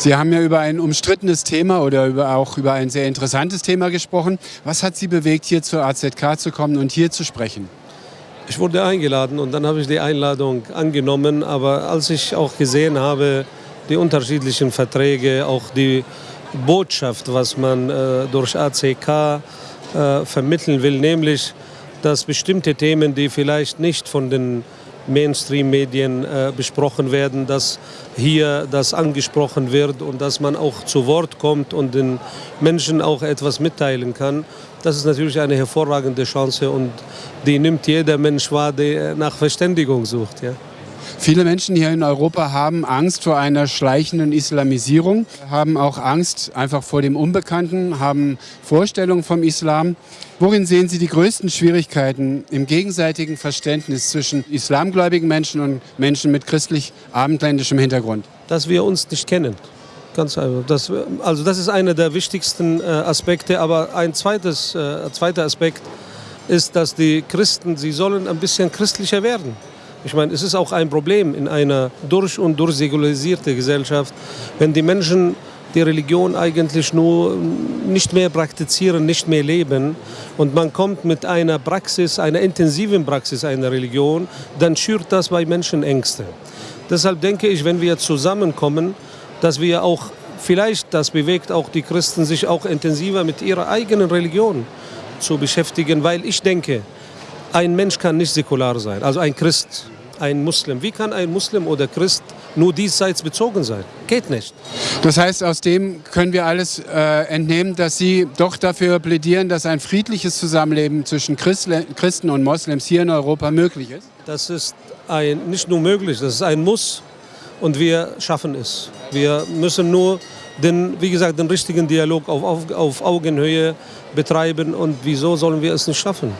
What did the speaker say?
Sie haben ja über ein umstrittenes Thema oder über, auch über ein sehr interessantes Thema gesprochen. Was hat Sie bewegt, hier zur AZK zu kommen und hier zu sprechen? Ich wurde eingeladen und dann habe ich die Einladung angenommen. Aber als ich auch gesehen habe, die unterschiedlichen Verträge, auch die Botschaft, was man äh, durch ACK äh, vermitteln will, nämlich, dass bestimmte Themen, die vielleicht nicht von den Mainstream-Medien äh, besprochen werden, dass hier das angesprochen wird und dass man auch zu Wort kommt und den Menschen auch etwas mitteilen kann. Das ist natürlich eine hervorragende Chance und die nimmt jeder Mensch wahr, der nach Verständigung sucht. Ja. Viele Menschen hier in Europa haben Angst vor einer schleichenden Islamisierung, haben auch Angst einfach vor dem Unbekannten, haben Vorstellungen vom Islam. Worin sehen Sie die größten Schwierigkeiten im gegenseitigen Verständnis zwischen islamgläubigen Menschen und Menschen mit christlich-abendländischem Hintergrund? Dass wir uns nicht kennen. Ganz einfach. Das, also das ist einer der wichtigsten äh, Aspekte. Aber ein zweites, äh, zweiter Aspekt ist, dass die Christen, sie sollen ein bisschen christlicher werden. Ich meine, es ist auch ein Problem in einer durch und durch säkularisierte Gesellschaft, wenn die Menschen die Religion eigentlich nur nicht mehr praktizieren, nicht mehr leben und man kommt mit einer Praxis, einer intensiven Praxis einer Religion, dann schürt das bei Menschen Ängste. Deshalb denke ich, wenn wir zusammenkommen, dass wir auch, vielleicht das bewegt auch die Christen, sich auch intensiver mit ihrer eigenen Religion zu beschäftigen, weil ich denke, ein Mensch kann nicht säkular sein, also ein Christ, ein Muslim. Wie kann ein Muslim oder Christ nur diesseits bezogen sein? Geht nicht. Das heißt, aus dem können wir alles äh, entnehmen, dass Sie doch dafür plädieren, dass ein friedliches Zusammenleben zwischen Christen und Moslems hier in Europa möglich ist? Das ist ein, nicht nur möglich, das ist ein Muss und wir schaffen es. Wir müssen nur den, wie gesagt, den richtigen Dialog auf, auf, auf Augenhöhe betreiben und wieso sollen wir es nicht schaffen?